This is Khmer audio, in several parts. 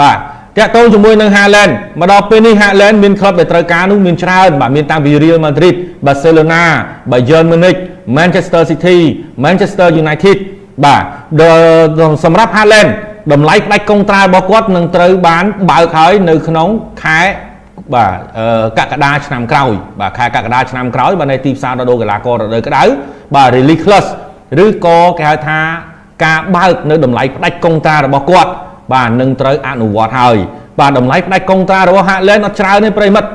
បាទតាក់ទងជាមួយនឹង Haaland មកដល់ពេលនេះ Haaland មានក្លឹបដែលត្រូវការនោះមានច្រើនបាទមានតាំងពី Real Madrid Barcelona Bayern Munich Manchester City Manchester United បាទសម្រាប់ Haaland តម្លៃផ្ដាច់កុងត្រារបស់គាត់នឹងត្រូវបានបើកហើយនៅក្នុងខែបាទកក្កដាឆ្នាំក្រោយបាទខែកក្កដាឆ្នាំក្រោយបាទនៅទីផ្សាររដូវកីឡាកររដូវក្តៅបាទ release clause ឬក៏គេហៅថាការបើកនៅតម្លៃផ្ដាច់កុងត្រារបស់គាត់ បាទនឹងត្រូវអនុវត្តហើយបាទតម្លៃផ្ដាច់កុងត្រារបស់ Haaland អត់ច្រើនទេប្រិមិត្ត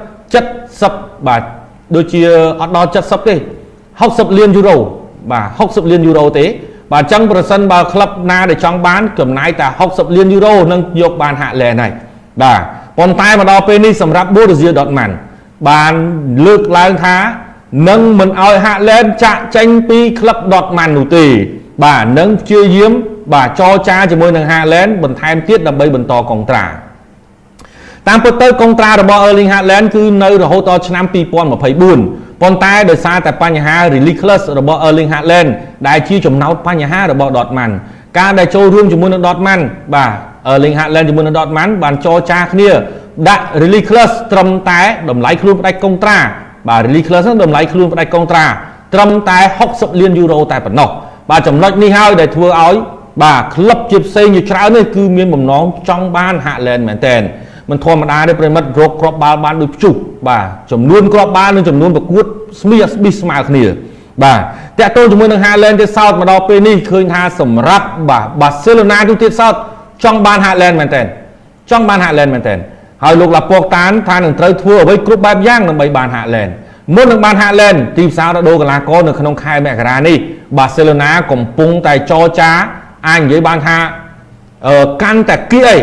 70បាទដូចជាអត់ដល់70ទេ60លានយូរ៉ូបាទ60លានយូរ៉ូទេបាទអញ្ចឹងប្រសិនបើក្លឹបណាដែលចង់បានចំណាយតែ60លានយូរ៉ូនឹងយកបានហាក់លែនហើយបាទប៉ុន្តែមកដល់ពេលនេះសម្រាប់ Borussia Dortmund បានលើកឡើងថានឹងមិនឲ្យហាក់លែនចាក់ចេញពីក្លឹប Dortmund នោះទេបាទនឹងព្យាយាម បាទចរចាជាមួយនឹងហាក់លែនបន្ថែមទៀតដើម្បីបន្តកុងត្រាតាមពិតទៅកុងត្រារបស់ Erling Haaland គឺនៅរហូតដល់ឆ្នាំ2024ប៉ុន្តែដោយសារតែបញ្ហា release clause របស់ Erling Haaland ដែលជាចំណោទបញ្ហារបស់ Dortmund ការដែលចូលរួមជាមួយនឹង Dortmund បាទ Erling Haaland ជាមួយនឹង Dortmund បានចរចាគ្នាដាក់ release clause ត្រឹមតែតម្លៃខ្លួនផ្ដាច់កុងត្រាបាទ release clause ហ្នឹងតម្លៃខ្លួនផ្ដាច់កុងត្រាត្រឹមតែ60លានយូរ៉ូតែប៉ុណ្ណោះបាទចំណុចនេះហើយដែលធ្វើឲ្យ បាទក្លឹបជាផ្សេងជាច្រើននេះគឺមានបំណងចង់បាន Haaland មែនតើមិនធម្មតាទេប្រិមិត្តរកគ្រាប់បាល់បានដូចភ្ជុះបាទចំនួនគ្រាប់បាល់និងចំនួនប្រកួតស្មីស្ប៊ីស្មើគ្នាបាទតាក់ទងជាមួយនឹង Haaland ទៀតសោតមកដល់ពេលនេះឃើញថាសម្រាប់បាទបាសេឡូណាទូទៀតសោតចង់បាន Haaland មែនតើចង់បាន Haaland មែនតើហើយលោកឡាពកតានថានឹងត្រូវធ្វើអ្វីគ្រប់បែបយ៉ាងដើម្បីបាន Haaland មុននឹងបាន Haaland ទីផ្សាររដូវកីឡាករនៅក្នុងខែមករានេះបាសេឡូណាកំពុងតែចរចា អាចនិយាយបានថាអឺកាន់តែគៀអី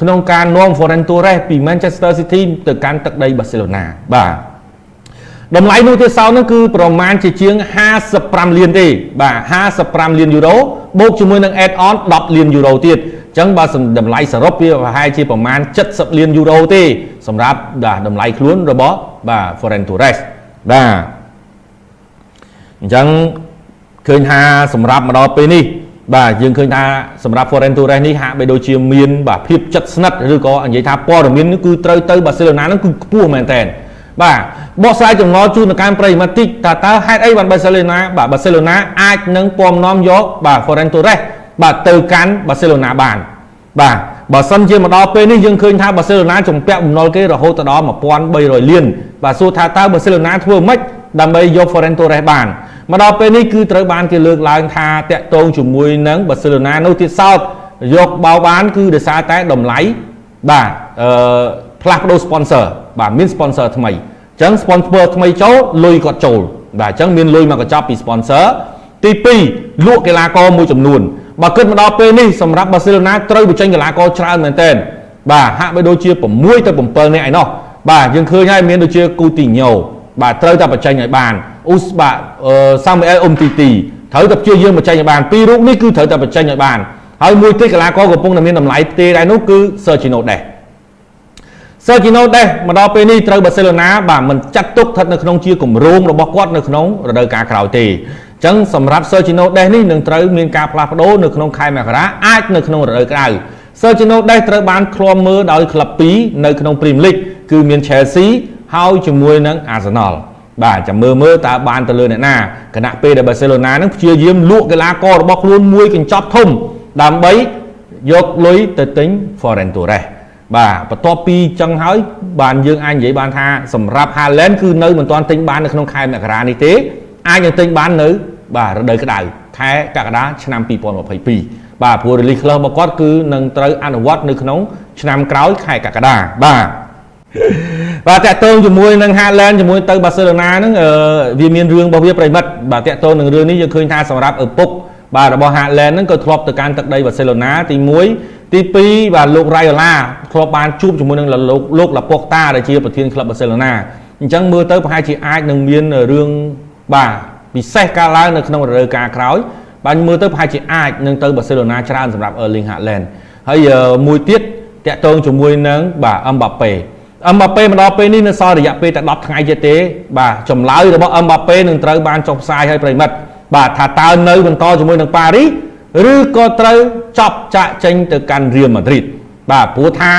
ក្នុងការនាំ Ferran Torres ពី Manchester City ទៅកាន់ទឹកដី Barcelona បាទតម្លៃនោះទៀតសោនោះគឺប្រមាណជាជាង55លានទេបាទ55លានយូរ៉ូបូកជាមួយនឹង add on 10លានយូរ៉ូទៀតអញ្ចឹងបើតម្លៃសរុបវាប្រហែលជាប្រមាណ70លានយូរ៉ូទេសម្រាប់តម្លៃខ្លួនរបស់បាទ Ferran Torres បាទអញ្ចឹងឃើញថាសម្រាប់មកដល់ពេលនេះ បាទយើងឃើញថាសម្រាប់ Foreign Torres នេះហាក់បីដូចជាមានបាទភាពជិតស្និទ្ធឬក៏និយាយថាព័ត៌មាននេះគឺត្រូវទៅបាសេឡូណាហ្នឹងគឺខ្ពស់មែនតើបាទបកស្រាយចំណងជូនទៅកាន់ប្រិយមិត្តតិចតើតើហេតុអីបានបាសេឡូណាបាទបាសេឡូណាអាចនឹងពំនាំយកបាទ Foreign Torres បាទទៅកាន់បាសេឡូណាបានបាទបើសិនជាមកដល់ពេលនេះយើងឃើញថាបាសេឡូណាជំពាក់បំណុលគេរហូតដល់1300លានបាទសួរថាតើបាសេឡូណាធ្វើម៉េចដើម្បីយក Foreign Torres បាន មកដល់ពេលនេះគឺត្រូវបានគេលើកឡើងថាតាក់ទងជាមួយនឹងបាសេឡូណានោះទៀតសោតយកបោបាន គឺដោយសារតែតម្លៃបាទអឺផ្លាស់ប្ដូរ sponsor បាទមាន sponsor ថ្មីអញ្ចឹង sponsor ថ្មីចូលលុយគាត់ចូលបាទអញ្ចឹងមានលុយមកកញ្ចប់ពី sponsor ទី2លក់កីឡាករមួយចំនួនបើគិតមកដល់ពេលនេះសម្រាប់បាសេឡូណាត្រូវបញ្ចេញកីឡាករច្រើនមែនទែនបាទហាក់បីដូចជា6ទៅ7នាក់ឯណោះបាទយើងឃើញហើយមានដូចជាគូទីញ៉ូបាទត្រូវតែបញ្ចេញឲ្យបាន អ៊ូស្បាសាមអែលអ៊ុំទីទីត្រូវតែព្យាយាមបញ្ចេញឲ្យបានពីររូបនេះគឺត្រូវតែបញ្ចេញឲ្យបានហើយមួយទៀតកីឡាករកំពុងតែមានតម្លៃទេដែរនោះគឺ Sergio Des Sergio Des មកដល់ពេលនេះត្រូវបាសេឡូណាបាទមិនចាត់ទុកស្ថិតនៅក្នុងជាគម្រោងរបស់គាត់នៅក្នុងរដូវកាលក្រោយទេអញ្ចឹងសម្រាប់ Sergio Des នេះនឹងត្រូវមានការផ្លាស់ប្ដូរនៅក្នុងខែមករាអាចនៅក្នុងរដូវក្រៅ Sergio Des ត្រូវបានឃ្លាំមើលដោយក្លឹប2នៅក្នុង Premier League គឺមាន Chelsea ហើយជាមួយនឹង Arsenal បាទចាំមើលមើលតើបានទៅលើអ្នកណាគណៈពេលដែលបាសេឡូណានឹងព្យាយាមលក់កីឡាកររបស់ខ្លួនមួយកញ្ចប់ធំដើម្បីយកលុយទៅទិញ Foreign Torres បាទបន្ទាប់ពីចឹងហើយបានយើងអាចនិយាយបានថាសម្រាប់ Haaland គឺនៅមិនទាន់ទិញបាននៅក្នុងខែមករានេះទេអាចនឹងទិញបាននៅបាទរដូវក្តៅខែកក្កដាឆ្នាំ2022បាទព្រោះ release clause របស់គាត់គឺនឹងត្រូវអនុវត្តនៅក្នុងឆ្នាំក្រោយខែកក្កដាបាទ បាទតាក់ទងជាមួយនឹង Haaland ជាមួយទៅ Barcelona ហ្នឹងវាមានរឿងរបស់វាប្រិមិត្តបាទតាក់ទងនឹងរឿងនេះយើងឃើញថាសម្រាប់ឪពុកបាទរបស់ Haaland ហ្នឹងក៏ធ្លាប់ទៅកាន់ទឹកដី Barcelona ទី1ទី2បាទលោក Raiola ធ្លាប់បានជួបជាមួយនឹងលោកលោកឡាប៉ុកតាដែលជាប្រធានក្លឹប Barcelona អញ្ចឹងមើលទៅប្រហែលជាអាចនឹងមានរឿងបាទពិសេសកើតឡើងនៅក្នុងរដូវកាលក្រោយបាទមើលទៅប្រហែលជាអាចនឹងទៅ Barcelona ច្រើនសម្រាប់ Erling Haaland ហើយមួយទៀតតាក់ទងជាមួយនឹងបាទ Mbappe អឹមបាប៉េមកដល់ពេលនេះនៅសល់រយៈពេលតែ10ថ្ងៃទៀតទេបាទចម្លើយរបស់អឹមបាប៉េនឹងត្រូវបានចុះផ្សាយឲ្យប្រិមិត្តបាទថាតើនៅបន្តជាមួយនឹងប៉ារីសឬក៏ត្រូវចប់ចាក់ចេញទៅកាន់រៀលម៉ាឌ្រីតបាទព្រោះថា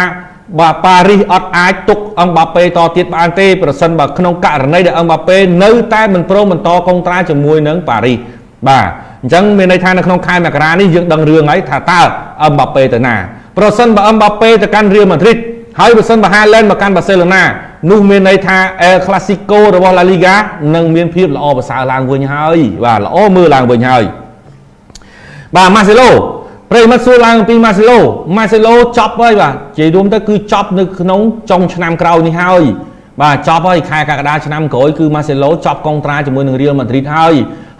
បាទប៉ារីសអត់អាចទុកអឹមបាប៉េតទៀតបានទេប្រសិនបើក្នុងករណីដែលអឹមបាប៉េនៅតែមិនព្រមបន្តកុងត្រាជាមួយនឹងប៉ារីសបាទអញ្ចឹងមានន័យថានៅក្នុងខែមករានេះយើងដឹងរឿងហើយថាតើអឹមបាប៉េទៅណាប្រសិនបើអឹមបាប៉េទៅកាន់រៀលម៉ាឌ្រីត ហើយបើសិនបើហាឡែនមកកាន់បាសេឡូណានោះមានន័យថាអែលក្លាស៊ីកូរបស់ឡាលីហ្គានឹងមានភាពល្អប្រសើរឡើងវិញហើយបាទល្អមើលឡើងវិញហើយបាទម៉ាសេឡូប្រិមិត្តសួរឡើងពីម៉ាសេឡូម៉ាសេឡូចប់ហើយបាទនិយាយរួមទៅគឺចប់នៅក្នុងចុងឆ្នាំក្រោយនេះហើយបាទចប់ហើយខែកក្កដាឆ្នាំក្រោយគឺម៉ាសេឡូចប់កុងត្រាជាមួយនឹងរៀលម៉ាឌ្រីតហើយ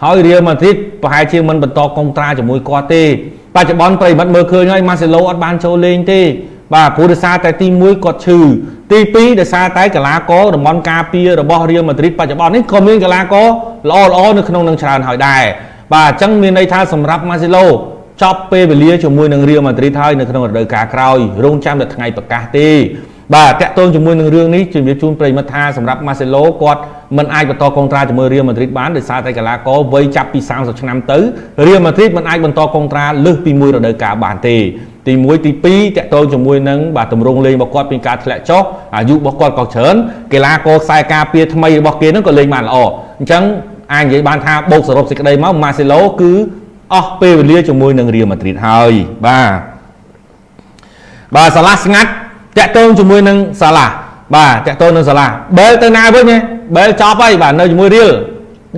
ហើយរៀលម៉ាឌ្រីតប្រហែលជាមិនបន្តកុងត្រាជាមួយគាត់ទេបច្ចុប្បន្នប្រិមិត្តមើលឃើញហើយម៉ាសេឡូអត់បានចូលលេងទេ បាទព្រោះដោយសារតែទី1គាត់ឈឺទី2ដោយសារតែកីឡាករតំបន់ការពាររបស់រៀលម៉ាឌ្រីតបច្ចុប្បន្ននេះក៏មានកីឡាករល្អល្អនៅក្នុងនឹងច្រើនហើយដែរបាទអញ្ចឹងមានន័យថាសម្រាប់ម៉ាសេឡូចប់ពេលវេលាជាមួយនឹងរៀលម៉ាឌ្រីតហើយនៅក្នុងរដូវកាលក្រោយរងចាំតែថ្ងៃប្រកាសទេបាទតាក់ទងជាមួយនឹងរឿងនេះជំរាបជូនប្រិយមិត្តថាសម្រាប់ម៉ាសេឡូគាត់មិនអាចបន្តកុងត្រាជាមួយរៀលម៉ាឌ្រីតបានដោយសារតែកីឡាករវ័យចាប់ពី30ឆ្នាំទៅរៀលម៉ាឌ្រីតមិនអាចបន្តកុងត្រាលើសពីមួយរដូវកាលបានទេ ទី1ទី2តាក់ទងជាមួយនឹងបាទទម្រង់លេងរបស់គាត់ពីការធ្លាក់ចុះអាយុរបស់គាត់ក៏ច្រើនកីឡាករខ្សែការពារថ្មីរបស់គេហ្នឹងក៏លេងបានល្អអញ្ចឹងអាចនិយាយបានថាបូកសរុបសេចក្តីមកម៉ាសេឡូគឺអស់ពេលវេលាជាមួយនឹងរៀលម៉ាឌ្រីតហើយបាទបាទសាឡាស្ងាត់តាក់ទងជាមួយនឹងសាឡាបាទតាក់ទងនឹងសាឡាបែលទៅណាវិញបែលចប់ហើយបាទនៅជាមួយរៀល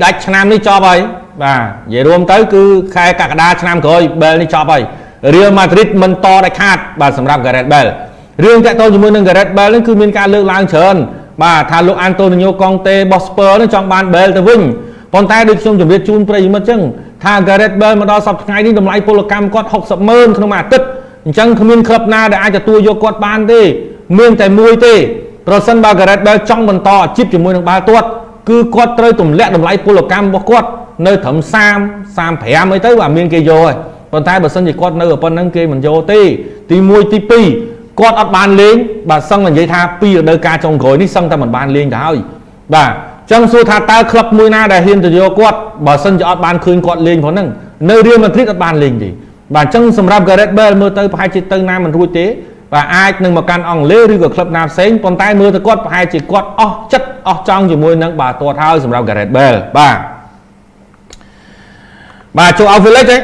ដាច់ឆ្នាំនេះចប់ហើយបាទនិយាយរួមទៅគឺខែកក្កដាឆ្នាំក្រោយបែលនេះចប់ហើយ រៀលម៉ាឌ្រីតមិនតដាច់ខាតបាទសម្រាប់ Gareth Bale រឿងតាក់ទងជាមួយនឹង Gareth Bale នេះគឺមានការលើកឡើងច្រើនបាទថាលោកអានតូនីញ៉ូកង់តេរបស់ Spurs នឹងចង់បាន Bale ទៅវិញប៉ុន្តែដូចខ្ញុំជម្រាបជូនប្រិយមិត្តចឹងថា Gareth Bale មកដល់សប្តាហ៍ថ្ងៃនេះតម្លៃពលកម្មគាត់60ម៉ឺនក្នុងមួយអាទិត្យអញ្ចឹងគ្មានក្លឹបណាដែលអាចទទួលយកគាត់បានទេមានតែមួយទេប្រសិនបើ Gareth Bale ចង់បន្តអាជីពជាមួយនឹងបាល់ទាត់គឺគាត់ត្រូវទម្លាក់តម្លៃពលកម្មរបស់គាត់នៅត្រឹម30 35អីទៅបាទមានគេយកហើយ ប៉ុន្តែបើសិនជាគាត់នៅប៉ុណ្្នឹងគេមិនយកទេទី1ទី2គាត់អត់បានលេងបាទសឹងតែនិយាយថាពីរដូវកាលចុងក្រោយនេះសឹងតែមិនបានលេងទៅហើយបាទចឹងសួរថាតើក្លឹបមួយណាដែលហ៊ានទៅយកគាត់បើសិនជាអត់បានឃើញគាត់លេងផងហ្នឹងនៅរៀលម៉ាឌ្រីតអត់បានលេងទេបាទអញ្ចឹងសម្រាប់ Gareth Bale មើលទៅប្រហែលជាទៅណាមិនរួចទេបាទអាចនឹងមកកាន់អង់គ្លេសឬក៏ក្លឹបណាផ្សេងប៉ុន្តែមើលទៅគាត់ប្រហែលជាគាត់អស់ចិត្តអស់ចង់ជាមួយនឹងបាទទាត់ហើយសម្រាប់ Gareth Bale បាទបាទចូល Outfield ទេ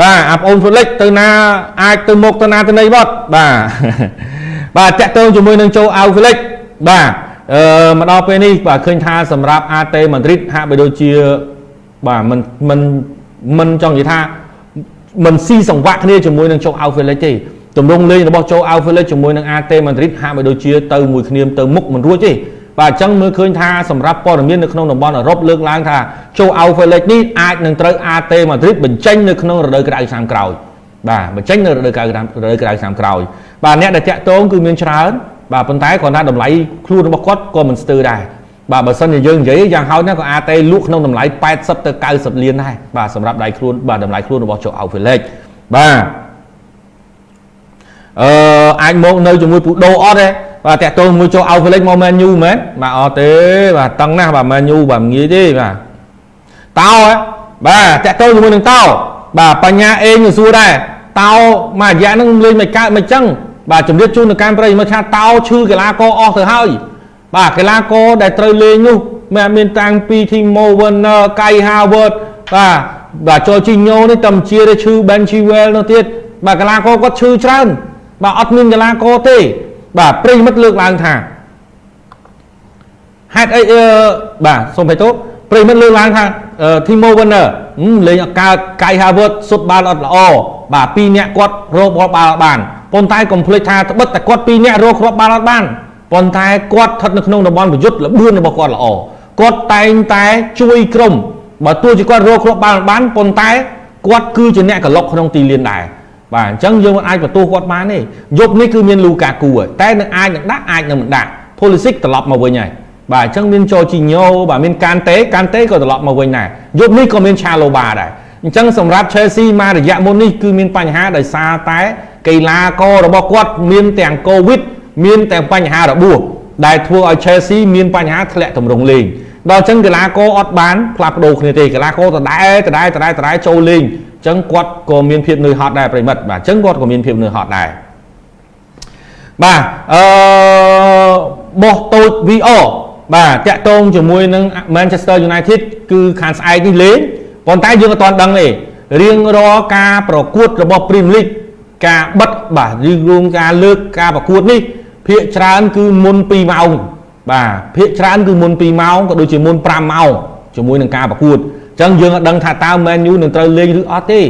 បាទអាប្អូន Felix ទៅណាអាចទៅមុខទៅណាទៅណីបត់បាទបាទតាក់ទងជាមួយនឹងចូល Outfield បាទអឺមកដល់ពេលនេះបាទឃើញថាសម្រាប់ AT Madrid ហាក់បីដូចជាបាទមិនមិនមិនចង់និយាយថាមិនស៊ីសង្វាក់គ្នាជាមួយនឹងចូល Outfield ទេទម្រង់លេងរបស់ចូល Outfield ជាមួយនឹង AT Madrid ហាក់បីដូចជាទៅមួយគ្នាទៅមុខមិនរួចទេ បាទអញ្ចឹងមើលឃើញថាសម្រាប់ព័ត៌មាននៅក្នុងតំបន់អឺរ៉ុបលើកឡើងថាចូល Alpha League នេះអាចនឹងត្រូវ AT Madrid បញ្ចេញនៅក្នុងរដូវក្តៅឆ្នាំក្រោយបាទបញ្ចេញនៅរដូវក្តៅរដូវក្តៅឆ្នាំក្រោយបាទអ្នកដែលតាក់ទងគឺមានច្រើនបាទប៉ុន្តែគាត់ថាតម្លៃខ្លួនរបស់គាត់ក៏មិនស្ទើរដែរបាទបើសិនជាយើងនិយាយយ៉ាងហោចណាស់ក៏អាចទេលក់ក្នុងតម្លៃ80ទៅ90លានដែរបាទសម្រាប់ដៃខ្លួនបាទតម្លៃខ្លួនរបស់ចូល Alpha League បាទអឺអាចមកនៅជាមួយពូដូអត់ទេ បាទតាក់ទងមួយចូល Outflix មក Man U មែនបាទអត់ទេបាទតឹងណាស់បាទ Man U បាទងាយទេបាទតោបាទតាក់ទងជាមួយនឹងតោបាទបញ្ញាអេងសួរដែរតោមួយរយៈហ្នឹងលេងមិនកើតមិនចឹងបាទជំរាបជូននៅកម្មប្រិយមកថាតោឈឺកីឡាករអស់ទៅហើយបាទកីឡាករដែលត្រូវលេងនោះមានមានតាំងពី Timo Werner Kai Havertz បាទបាទចូលជីញ៉ូនេះតំជាឈឺ Ben Chilwell នោះទៀតបាទកីឡាករគាត់ឈឺច្រើនបាទអត់មានកីឡាករទេ បាទប្រិមិត្តលើកឡើងថាហេតុអីបាទសូមបេតោប្រិមិត្តលើកឡើងថា Timo Werner លេងអកើត Kai Havertz សុទ្ធបាល់អត់ល្អបាទពីរនាក់គាត់រកបាល់បាល់បានប៉ុន្តែកុំភ្លេចថាត្បិតតែគាត់ពីរនាក់រកគ្រាប់បាល់អត់បានប៉ុន្តែគាត់ស្ថិតនៅក្នុងតំបន់ប្រយុទ្ធល្បឿនរបស់គាត់ល្អគាត់តែងតែជួយក្រុមបើទោះជាគាត់រកគ្រាប់បាល់បានប៉ុន្តែគាត់គឺជាអ្នកកលុកក្នុងទីលានដែរ បាទអញ្ចឹងយើងមិនអាចបន្ទោសគាត់បានទេយប់នេះគឺមានលូកាគូតែនឹងអាចនឹងដាក់អាចនឹងមិនដាក់ Pulisic ត្រឡប់មកវិញហើយបាទអញ្ចឹងមានចូលជីញ៉ូបាទមានកានតេកានតេក៏ត្រឡប់មកវិញដែរយប់នេះក៏មានឆាឡូបាដែរអញ្ចឹងសម្រាប់ Chelsea មករយៈមុននេះគឺមានបញ្ហាដោយសារតែកីឡាកររបស់គាត់មានទាំង COVID មានទាំងបញ្ហារបួសដែលធ្វើឲ្យ Chelsea មានបញ្ហាធ្លាក់ទម្រង់លេងដល់អញ្ចឹងកីឡាករអត់បានផ្លាស់ប្ដូរគ្នាទេកីឡាករដដែលដដែលដដែលដដែលចូលលេង អញ្ចឹងគាត់ក៏មានភាពនឿយហត់ដែរប្រិមិត្តបាទអញ្ចឹងគាត់ក៏មានភាពនឿយហត់ដែរបាទអឺបោះតូច VR បាទតាក់ទងជាមួយនឹង Manchester United គឺខាងស្អែកនេះលេងប៉ុន្តែយើងអត់ទាន់ដឹងទេរៀងរាល់ការប្រកួតរបស់ Premier League ការបិទបាទឬរួមការលើកការប្រកួតនេះភាគច្រើនគឺមុន2ម៉ោងបាទភាគច្រើនគឺមុន2ម៉ោងក៏ដូចជាមុន5ម៉ោងជាមួយនឹងការប្រកួតអញ្ចឹងយើងអត់ដឹងថាតើ Man U នឹងត្រូវលេងឬអត់ទេ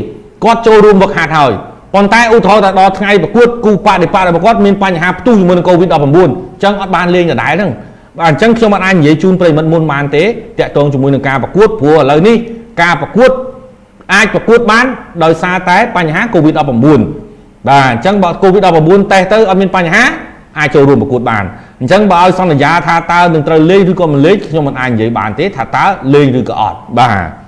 គាត់ចូលរួមវឹកហាត់ហើយប៉ុន្តែឧទាហរណ៍ថាដល់ថ្ងៃប្រកួតគូបដិបត្តិរបស់គាត់មានបញ្ហាផ្ទុះជាមួយនឹង COVID-19 អញ្ចឹងអត់បានលេងដដែលហ្នឹងបាទអញ្ចឹងខ្ញុំអត់អាចនិយាយជូនប្រិមិត្តមុនបានទេតាក់ទងជាមួយនឹងការប្រកួតព្រោះឥឡូវនេះការប្រកួតអាចប្រកួតបានដោយសារតែបញ្ហា COVID-19 បាទអញ្ចឹងបើ COVID-19 តេស្តទៅអត់មានបញ្ហាអាចចូលរួមប្រកួតបានអញ្ចឹងបើឲ្យសន្យាថាតើនឹងត្រូវលេងឬក៏មិនលេងខ្ញុំមិនអាចនិយាយបានទេថាតើលេងឬក៏អត់បាទ